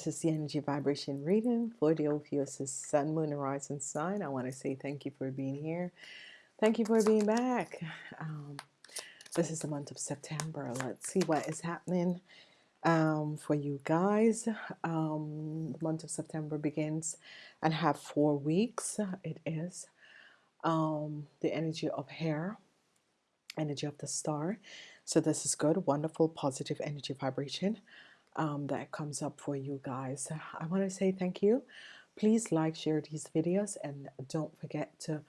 This is the energy vibration reading for the Ophiuchus Sun, Moon, and Rising sign. I want to say thank you for being here. Thank you for being back. Um, this is the month of September. Let's see what is happening um, for you guys. Um, the month of September begins and have four weeks. It is um, the energy of hair, energy of the star. So this is good, wonderful, positive energy vibration um, that comes up for you guys. I want to say thank you. Please like, share these videos, and don't forget to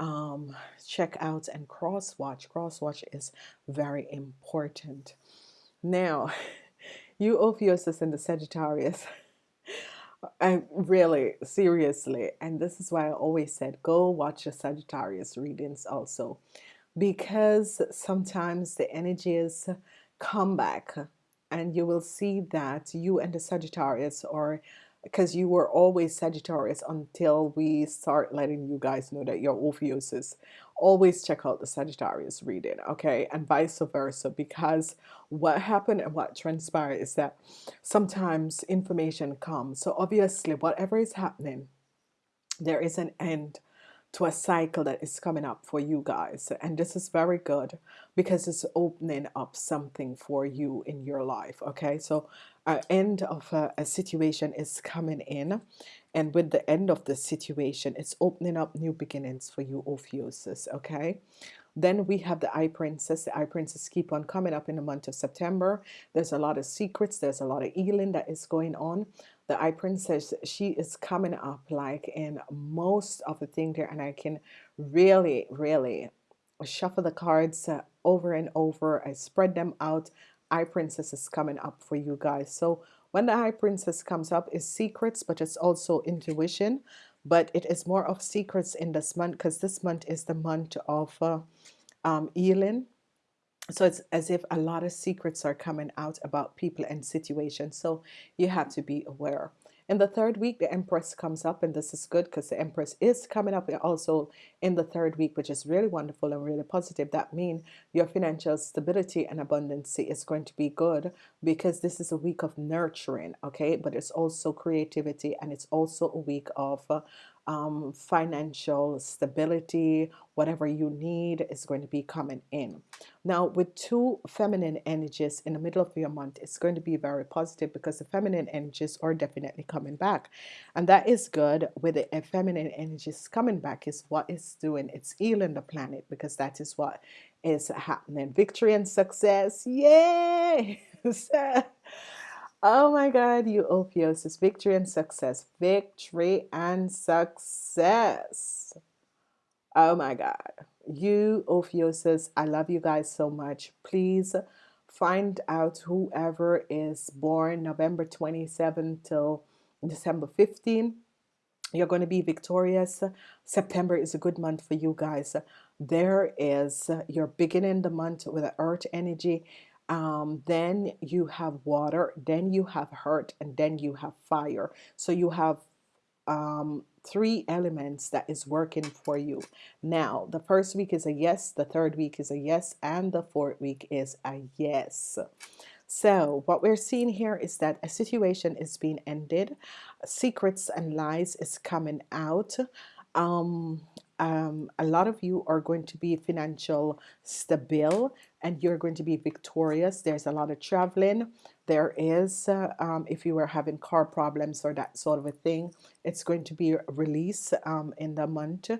um, check out and cross watch. Cross watch is very important. Now, you Ophiuchus and the Sagittarius. I really seriously, and this is why I always said go watch the Sagittarius readings also, because sometimes the energies come back and you will see that you and the Sagittarius are because you were always Sagittarius until we start letting you guys know that you're Ophiuchus always check out the Sagittarius reading okay? And vice versa because what happened and what transpired is that sometimes information comes. So obviously whatever is happening there is an end to a cycle that is coming up for you guys. And this is very good because it's opening up something for you in your life okay? So an end of a, a situation is coming in. And with the end of the situation it's opening up new beginnings for you Ophiuchus okay? Then we have the High Priestess. The High Priestess keep on coming up in the month of September. There's a lot of secrets. There's a lot of healing that is going on the High Priestess she is coming up like in most of the thing there and I can really really shuffle the cards uh, over and over. I spread them out. High Priestess is coming up for you guys. So when the High Priestess comes up is secrets but it's also intuition. But it is more of secrets in this month because this month is the month of uh, um, healing so it's as if a lot of secrets are coming out about people and situations so you have to be aware. In the third week the Empress comes up and this is good because the Empress is coming up also in the third week which is really wonderful and really positive that means your financial stability and abundance is going to be good because this is a week of nurturing okay? But it's also creativity and it's also a week of uh, um, financial stability, whatever you need is going to be coming in. Now, with two feminine energies in the middle of your month, it's going to be very positive because the feminine energies are definitely coming back. And that is good with the feminine energies coming back is what it's doing. It's healing the planet because that is what is happening. Victory and success. Yay! Oh my God, you Ophiuchus, victory and success, victory and success. Oh my God, you Ophiuchus, I love you guys so much. Please find out whoever is born November 27 till December 15. You're going to be victorious. September is a good month for you guys. There is, you're beginning the month with an earth energy um, then you have water then you have hurt and then you have fire. So you have um, three elements that is working for you. Now the first week is a yes the third week is a yes and the fourth week is a yes. So what we're seeing here is that a situation is being ended. Secrets and lies is coming out. Um, um, a lot of you are going to be financial stable and you're going to be victorious. There's a lot of traveling. There is uh, um, if you were having car problems or that sort of a thing it's going to be released um, in the month.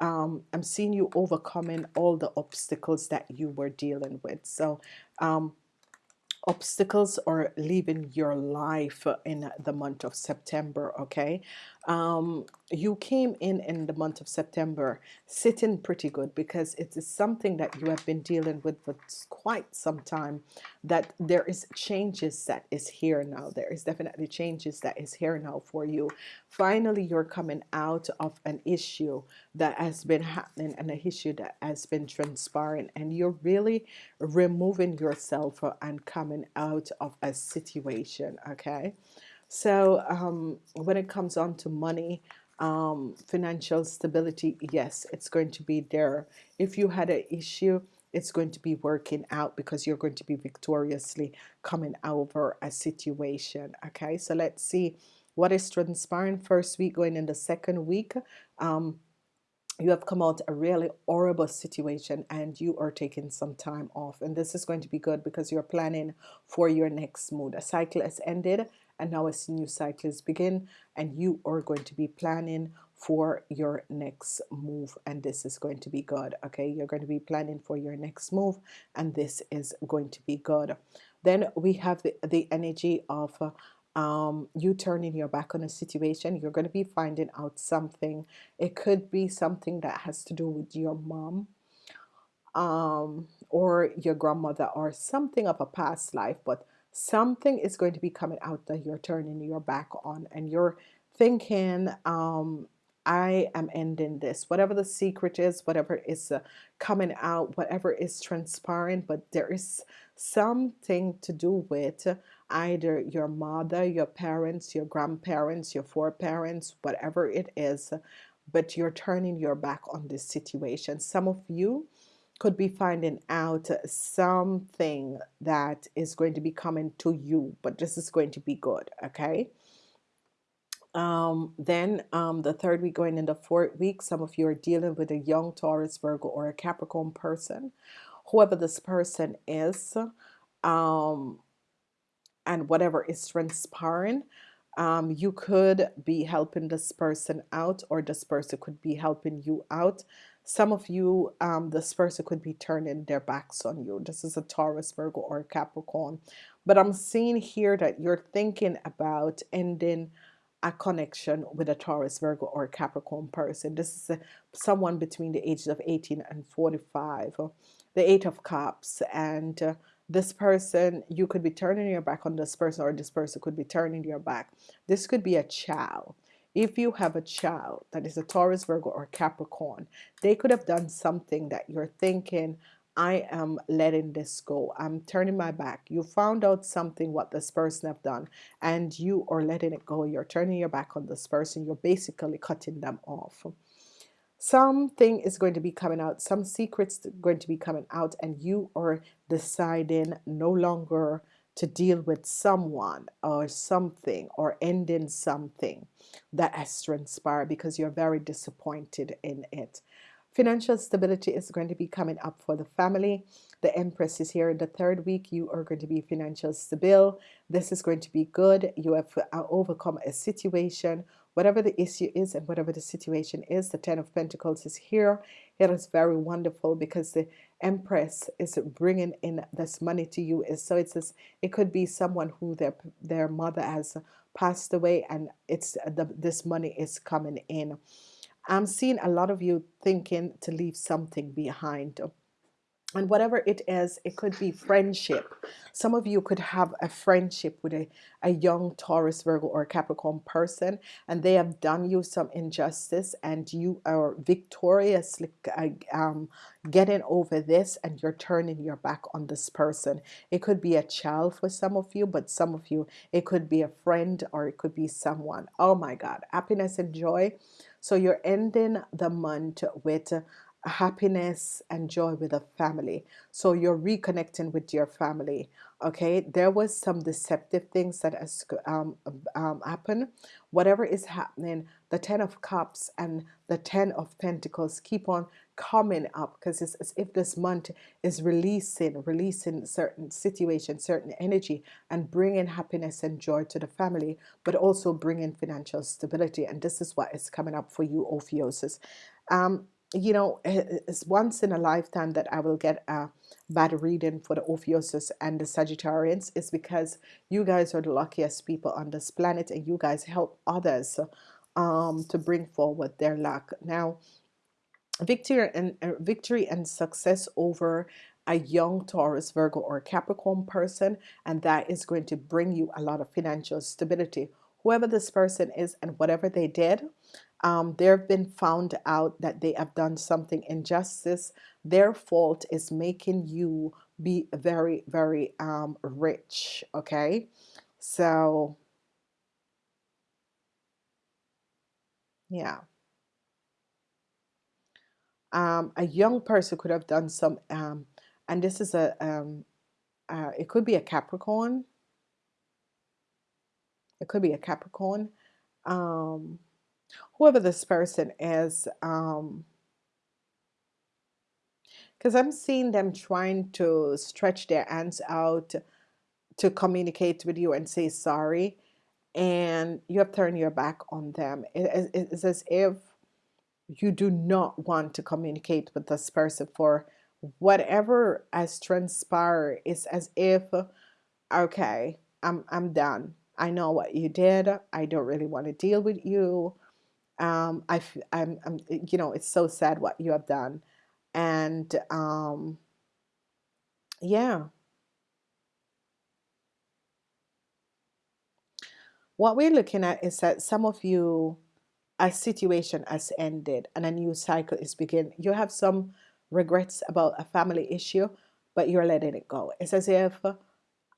Um, I'm seeing you overcoming all the obstacles that you were dealing with. So um, obstacles are leaving your life in the month of September okay um, you came in in the month of September sitting pretty good because it is something that you have been dealing with for quite some time that there is changes that is here now. There is definitely changes that is here now for you. Finally you're coming out of an issue that has been happening and an issue that has been transpiring and you're really removing yourself and coming out of a situation okay so um, when it comes on to money, um, financial stability, yes, it's going to be there. If you had an issue it's going to be working out because you're going to be victoriously coming over a situation okay? So let's see what is transpiring first week going in the second week. Um, you have come out a really horrible situation and you are taking some time off and this is going to be good because you're planning for your next mood. A cycle has ended and now a new cycle is begin and you are going to be planning for your next move and this is going to be good okay? You're going to be planning for your next move and this is going to be good then we have the, the energy of uh, um, you turning your back on a situation. You're going to be finding out something. It could be something that has to do with your mom um, or your grandmother or something of a past life but something is going to be coming out that you're turning your back on and you're thinking um, I am ending this whatever the secret is whatever is uh, coming out whatever is transpiring but there is something to do with either your mother your parents your grandparents your foreparents whatever it is but you're turning your back on this situation. Some of you could be finding out something that is going to be coming to you but this is going to be good okay? Um, then um, the third week going into fourth week some of you are dealing with a young Taurus Virgo or a Capricorn person whoever this person is um, and whatever is transpiring um, you could be helping this person out or this person could be helping you out some of you um, this person could be turning their backs on you this is a Taurus Virgo or Capricorn but I'm seeing here that you're thinking about ending a connection with a Taurus, Virgo, or Capricorn person. This is a, someone between the ages of 18 and 45. The Eight of Cups. And uh, this person, you could be turning your back on this person, or this person could be turning your back. This could be a child. If you have a child that is a Taurus, Virgo, or Capricorn, they could have done something that you're thinking, I am letting this go. I'm turning my back. You found out something what this person have done and you are letting it go. You're turning your back on this person. You're basically cutting them off. Something is going to be coming out. Some secrets going to be coming out and you are deciding no longer to deal with someone or something or ending something that has transpired because you're very disappointed in it. Financial stability is going to be coming up for the family. The Empress is here in the third week. You are going to be financial stable. This is going to be good. You have uh, overcome a situation, whatever the issue is and whatever the situation is. The Ten of Pentacles is here. It is very wonderful because the Empress is bringing in this money to you. is So it's this, it could be someone who their their mother has passed away and it's the, this money is coming in. I'm seeing a lot of you thinking to leave something behind and whatever it is it could be friendship. Some of you could have a friendship with a, a young Taurus Virgo or Capricorn person and they have done you some injustice and you are victoriously uh, um, getting over this and you're turning your back on this person. It could be a child for some of you but some of you it could be a friend or it could be someone. Oh my god happiness and joy. So you're ending the month with happiness and joy with a family. So you're reconnecting with your family okay? There was some deceptive things that has um, um, happened whatever is happening the ten of cups and the ten of pentacles keep on coming up because it's as if this month is releasing releasing certain situations certain energy and bringing happiness and joy to the family but also bringing financial stability. And this is what is coming up for you Ophiuchus um, you know, it's once in a lifetime that I will get a bad reading for the Ophiuchus and the Sagittarians is because you guys are the luckiest people on this planet and you guys help others um, to bring forward their luck. Now, victory and uh, victory and success over a young Taurus, Virgo, or Capricorn person, and that is going to bring you a lot of financial stability. Whoever this person is and whatever they did, um, they've been found out that they have done something injustice their fault is making you be very very um, rich okay so yeah um, a young person could have done some um, and this is a um, uh, it could be a Capricorn. It could be a Capricorn. Um, whoever this person is, um, because I'm seeing them trying to stretch their hands out to communicate with you and say sorry, and you have turned your back on them. It, it, it's as if you do not want to communicate with this person for whatever has transpired. It's as if, okay, I'm I'm done. I know what you did. I don't really want to deal with you. Um, I, I'm, I'm, you know, it's so sad what you have done. And um, yeah. What we're looking at is that some of you a situation has ended and a new cycle is beginning you have some regrets about a family issue but you're letting it go. It's as if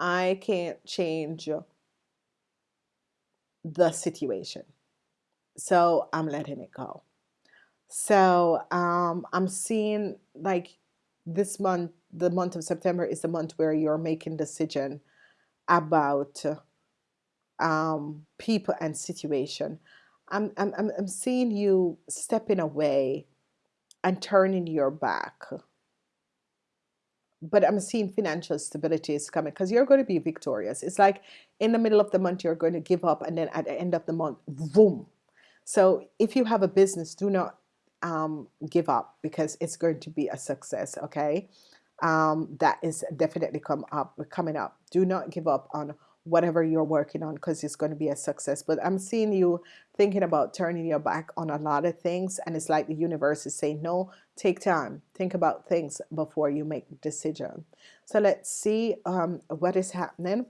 I can't change the situation so I'm letting it go so um, I'm seeing like this month, the month of September is the month where you're making decision about um, people and situation. I'm, I'm, I'm seeing you stepping away and turning your back. But I'm seeing financial stability is coming because you're going to be victorious. It's like in the middle of the month, you're going to give up, and then at the end of the month, boom. So if you have a business, do not um, give up because it's going to be a success. Okay, um, that is definitely come up coming up. Do not give up on whatever you're working on because it's going to be a success. But I'm seeing you thinking about turning your back on a lot of things, and it's like the universe is saying, "No, take time, think about things before you make decision." So let's see um, what is happening.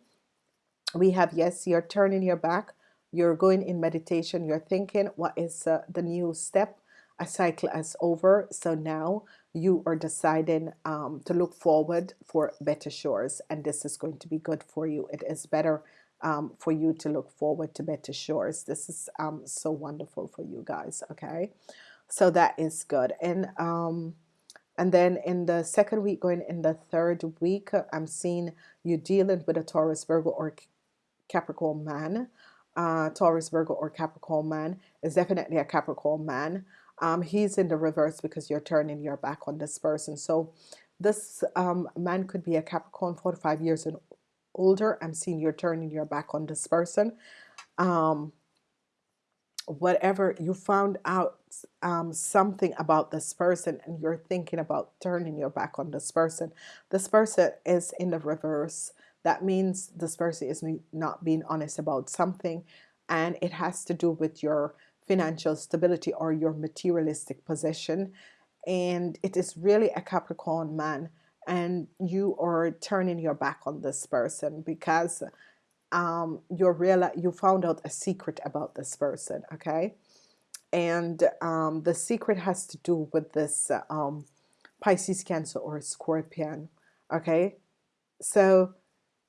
We have yes, you're turning your back. You're going in meditation. You're thinking, what is uh, the new step? a cycle is over. So now you are deciding um, to look forward for better shores and this is going to be good for you. It is better um, for you to look forward to better shores. This is um, so wonderful for you guys okay? So that is good. And um, and then in the second week going in the third week I'm seeing you dealing with a Taurus Virgo or Capricorn man uh, Taurus Virgo or Capricorn man is definitely a Capricorn man um, he's in the reverse because you're turning your back on this person. So this um, man could be a Capricorn 45 years and older. I'm seeing you're turning your back on this person. Um, whatever you found out um, something about this person and you're thinking about turning your back on this person. This person is in the reverse. That means this person is not being honest about something and it has to do with your financial stability or your materialistic possession and it is really a Capricorn man and you are turning your back on this person because um, you're real you found out a secret about this person okay? And um, the secret has to do with this um, Pisces Cancer or Scorpion okay? So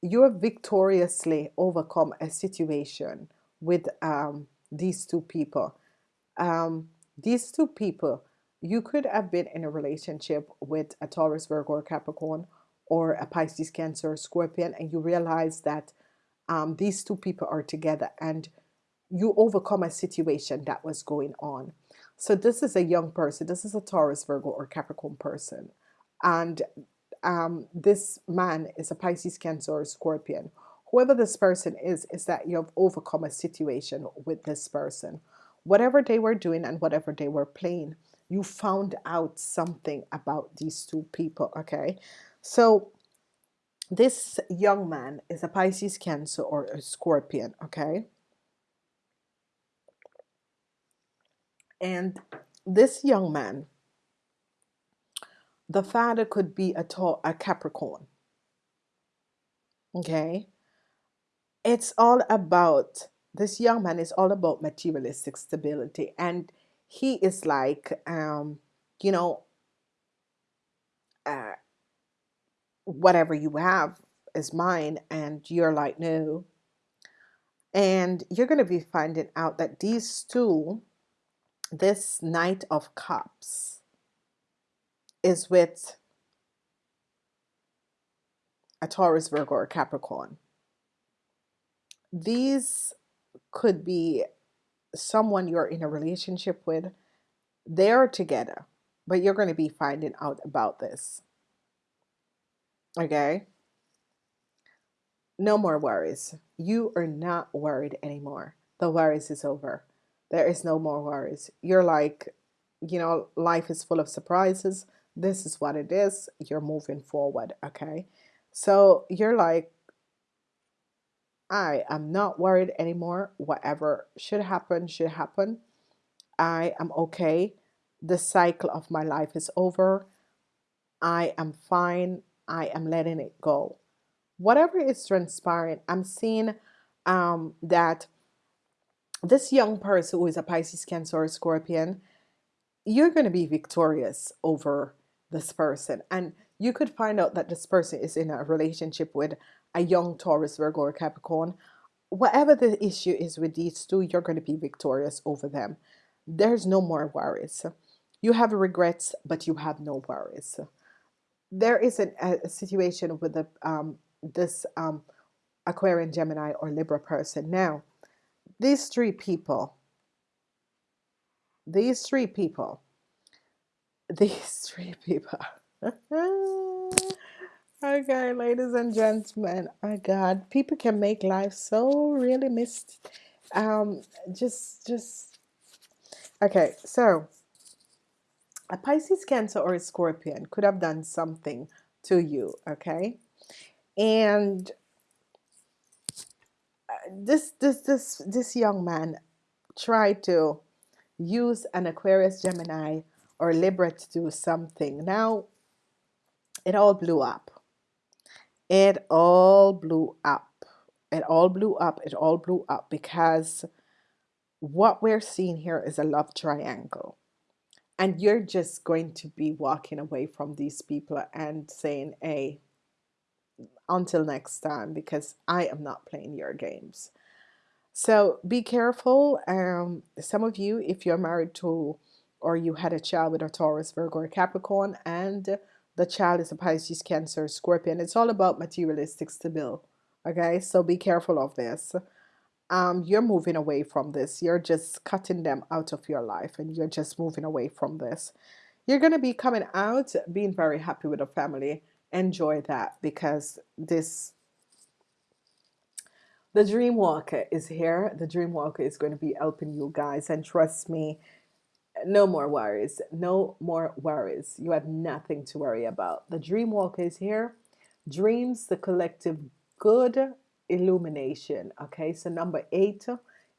you have victoriously overcome a situation with um, these two people. Um, these two people, you could have been in a relationship with a Taurus, Virgo, or Capricorn, or a Pisces, Cancer, or Scorpion, and you realize that um, these two people are together and you overcome a situation that was going on. So this is a young person. This is a Taurus, Virgo, or Capricorn person. And um, this man is a Pisces, Cancer, or Scorpion whoever this person is, is that you have overcome a situation with this person. Whatever they were doing and whatever they were playing, you found out something about these two people, okay? So this young man is a Pisces, Cancer, or a Scorpion, okay? And this young man, the father could be a, tall, a Capricorn, okay? it's all about this young man is all about materialistic stability and he is like um you know uh, whatever you have is mine and you're like no and you're going to be finding out that these two this knight of cups is with a Taurus, Virgo, or Capricorn. These could be someone you're in a relationship with. They're together, but you're going to be finding out about this. Okay? No more worries. You are not worried anymore. The worries is over. There is no more worries. You're like, you know, life is full of surprises. This is what it is. You're moving forward. Okay? So you're like, I am not worried anymore. Whatever should happen, should happen. I am okay. The cycle of my life is over. I am fine. I am letting it go. Whatever is transpiring, I'm seeing um, that this young person who is a Pisces, Cancer, or Scorpion, you're going to be victorious over this person. And you could find out that this person is in a relationship with a young Taurus, Virgo, or Capricorn. Whatever the issue is with these two, you're going to be victorious over them. There's no more worries. You have regrets, but you have no worries. There is an, a, situation with the, um, this um, Aquarian, Gemini, or Libra person. Now, these three people, these three people, these three people. okay, ladies and gentlemen. Oh God, people can make life so really missed. Um, just, just. Okay, so a Pisces, Cancer, or a Scorpion could have done something to you. Okay, and uh, this, this, this, this young man tried to use an Aquarius, Gemini, or Libra to do something. Now, it all blew up. It all blew up. It all blew up. It all blew up because what we're seeing here is a love triangle. And you're just going to be walking away from these people and saying, hey, until next time, because I am not playing your games. So be careful. Um, some of you, if you're married to or you had a child with a Taurus, Virgo, or Capricorn, and the child is a Pisces, Cancer, Scorpion. It's all about materialistic stability. Okay, so be careful of this. Um, you're moving away from this. You're just cutting them out of your life and you're just moving away from this. You're going to be coming out being very happy with a family. Enjoy that because this the dream walker is here the dream walker is going to be helping you guys and trust me no more worries. No more worries. You have nothing to worry about. The dream walker is here. Dreams the collective good illumination. Okay so number eight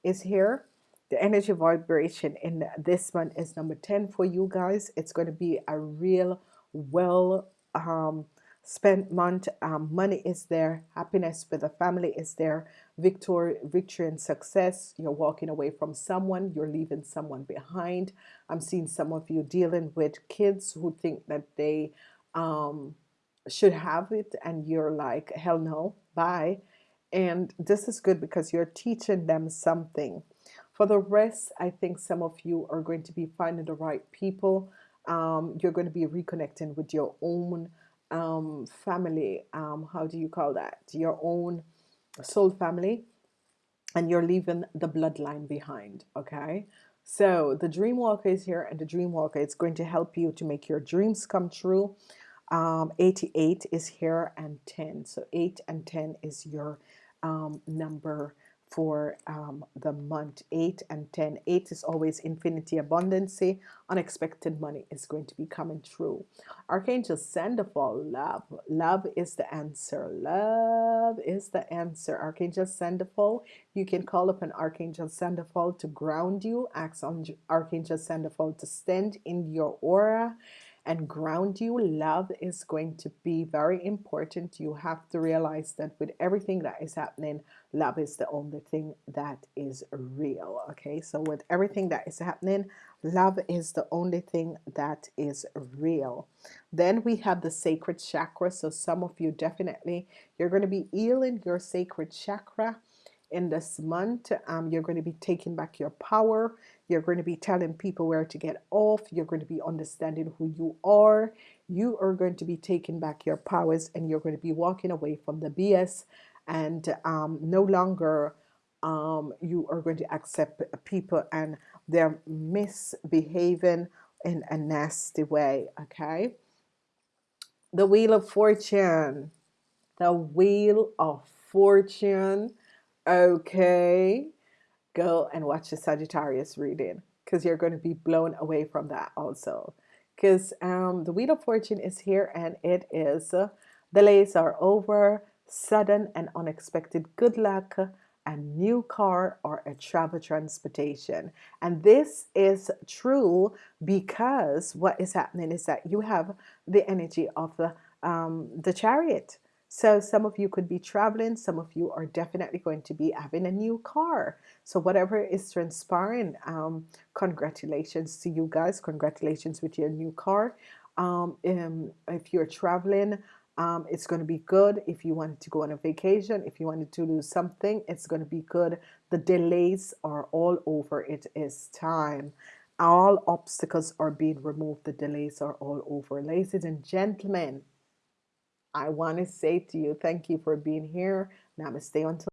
is here. The energy vibration in this one is number 10 for you guys. It's going to be a real well um spent month um, money is there happiness with the family is there victory victory and success. You're walking away from someone you're leaving someone behind. I'm seeing some of you dealing with kids who think that they um, should have it and you're like hell no bye. And this is good because you're teaching them something. For the rest I think some of you are going to be finding the right people. Um, you're going to be reconnecting with your own um, family um, how do you call that? Your own soul family and you're leaving the bloodline behind okay? So the dream walker is here and the dream walker is going to help you to make your dreams come true. Um, 88 is here and 10 so 8 and 10 is your um, number for um, the month 8 and 10 8 is always infinity abundancy. Unexpected money is going to be coming through. Archangel Sandalphon love. Love is the answer. Love is the answer. Archangel Sandalphon you can call up an Archangel Sandalphon to ground you. Ask on Archangel Sandalphon to stand in your aura and ground you love is going to be very important you have to realize that with everything that is happening love is the only thing that is real okay so with everything that is happening love is the only thing that is real then we have the sacral chakra so some of you definitely you're going to be healing your sacral chakra in this month. Um, you're going to be taking back your power. You're going to be telling people where to get off. You're going to be understanding who you are. You are going to be taking back your powers and you're going to be walking away from the BS and um, no longer um, you are going to accept people and they're misbehaving in a nasty way. Okay. The Wheel of Fortune. The Wheel of Fortune. Okay. Go and watch the Sagittarius reading because you're going to be blown away from that also. Because um, the Wheel of Fortune is here and it is uh, delays are over, sudden and unexpected good luck, a new car or a travel transportation. And this is true because what is happening is that you have the energy of the, um, the chariot. So some of you could be traveling, some of you are definitely going to be having a new car. So whatever is transpiring, um, congratulations to you guys. Congratulations with your new car. Um, um if you're traveling, um, it's going to be good if you wanted to go on a vacation if you wanted to do something it's going to be good the delays are all over it is time all obstacles are being removed the delays are all over ladies and gentlemen I want to say to you thank you for being here. Namaste until